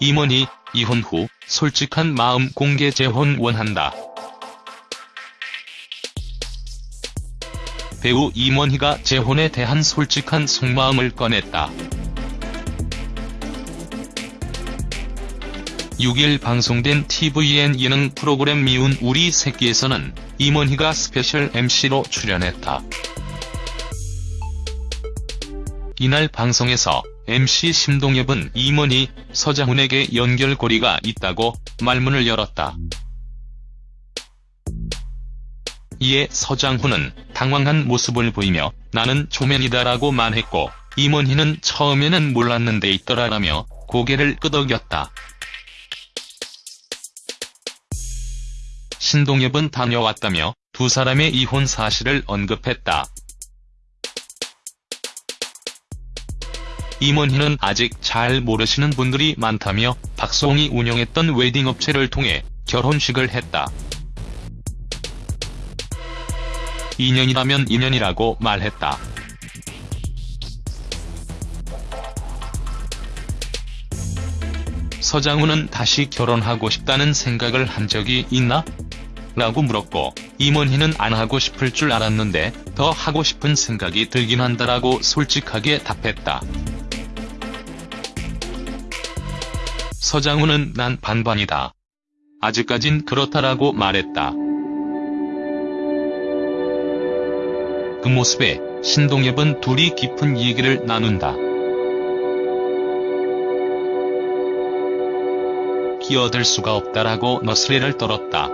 임원희, 이혼 후 솔직한 마음 공개 재혼 원한다. 배우 임원희가 재혼에 대한 솔직한 속마음을 꺼냈다. 6일 방송된 tvN 예능 프로그램 미운 우리 새끼에서는 임원희가 스페셜 MC로 출연했다. 이날 방송에서 MC 심동엽은 임원희, 서장훈에게 연결고리가 있다고 말문을 열었다. 이에 서장훈은 당황한 모습을 보이며 나는 초면이다라고 말했고 임원희는 처음에는 몰랐는데 있더라라며 고개를 끄덕였다. 신동엽은 다녀왔다며 두 사람의 이혼 사실을 언급했다. 임원희는 아직 잘 모르시는 분들이 많다며 박수홍이 운영했던 웨딩업체를 통해 결혼식을 했다. 2년이라면 2년이라고 말했다. 서장훈은 다시 결혼하고 싶다는 생각을 한 적이 있나? 라고 물었고 임원희는 안 하고 싶을 줄 알았는데 더 하고 싶은 생각이 들긴 한다라고 솔직하게 답했다. 서장훈은 난 반반이다. 아직까진 그렇다라고 말했다. 그 모습에 신동엽은 둘이 깊은 얘기를 나눈다. 끼어들 수가 없다라고 너스레를 떨었다.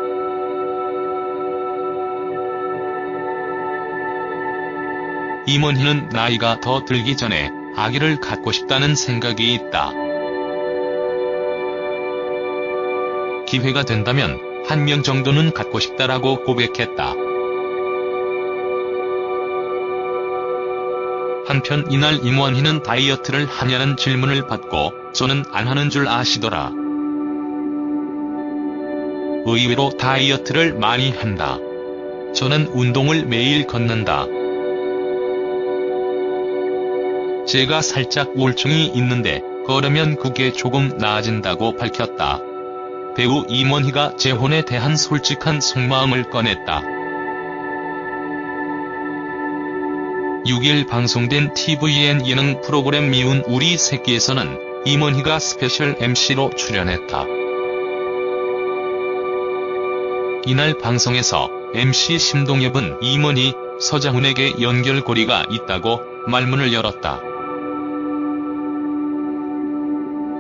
임원희는 나이가 더 들기 전에 아기를 갖고 싶다는 생각이 있다. 기회가 된다면 한 명 정도는 갖고 싶다라고 고백했다. 한편 이날 임원희는 다이어트를 하냐는 질문을 받고 저는 안 하는 줄 아시더라. 의외로 다이어트를 많이 한다. 저는 운동을 매일 걷는다. 제가 살짝 우울증이 있는데 걸으면 그게 조금 나아진다고 밝혔다. 배우 임원희가 재혼에 대한 솔직한 속마음을 꺼냈다. 6일 방송된 tvN 예능 프로그램 미운 우리 새끼에서는 임원희가 스페셜 MC로 출연했다. 이날 방송에서 MC 심동엽은 임원희, 서장훈에게 연결고리가 있다고 말문을 열었다.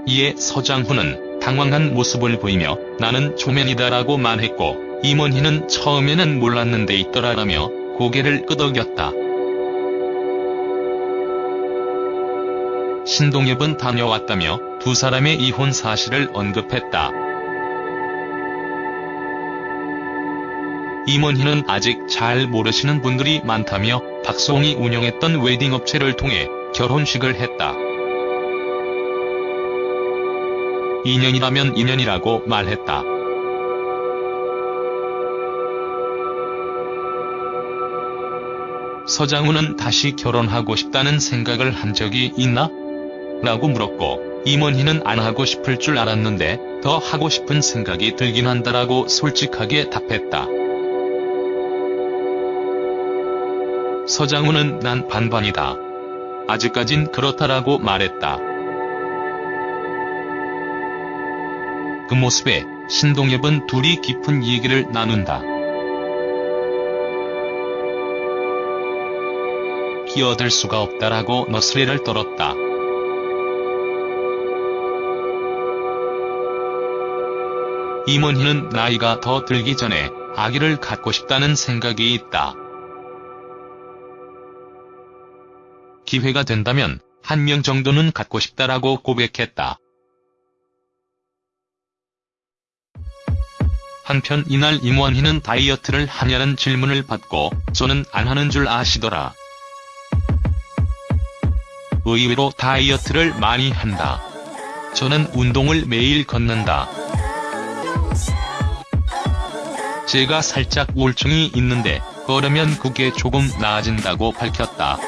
이에 서장훈은 당황한 모습을 보이며 나는 초면이다라고 말했고 임원희는 처음에는 몰랐는데 있더라라며 고개를 끄덕였다. 신동엽은 다녀왔다며 두 사람의 이혼 사실을 언급했다. 임원희는 아직 잘 모르시는 분들이 많다며 박수홍이 운영했던 웨딩업체를 통해 결혼식을 했다. 2년이라면 2년이라고 말했다. 서장훈은 다시 결혼하고 싶다는 생각을 한 적이 있나? 라고 물었고 임원희는 안 하고 싶을 줄 알았는데 더 하고 싶은 생각이 들긴 한다라고 솔직하게 답했다. 서장훈은 난 반반이다. 아직까진 그렇다라고 말했다. 그 모습에 신동엽은 둘이 깊은 얘기를 나눈다. 끼어들 수가 없다라고 너스레를 떨었다. 임원희는 나이가 더 들기 전에 아기를 갖고 싶다는 생각이 있다. 기회가 된다면 한 명 정도는 갖고 싶다라고 고백했다. 한편 이날 임원희는 다이어트를 하냐는 질문을 받고 저는 안 하는 줄 아시더라. 의외로 다이어트를 많이 한다. 저는 운동을 매일 걷는다. 제가 살짝 우울증이 있는데 걸으면 그게 조금 나아진다고 밝혔다.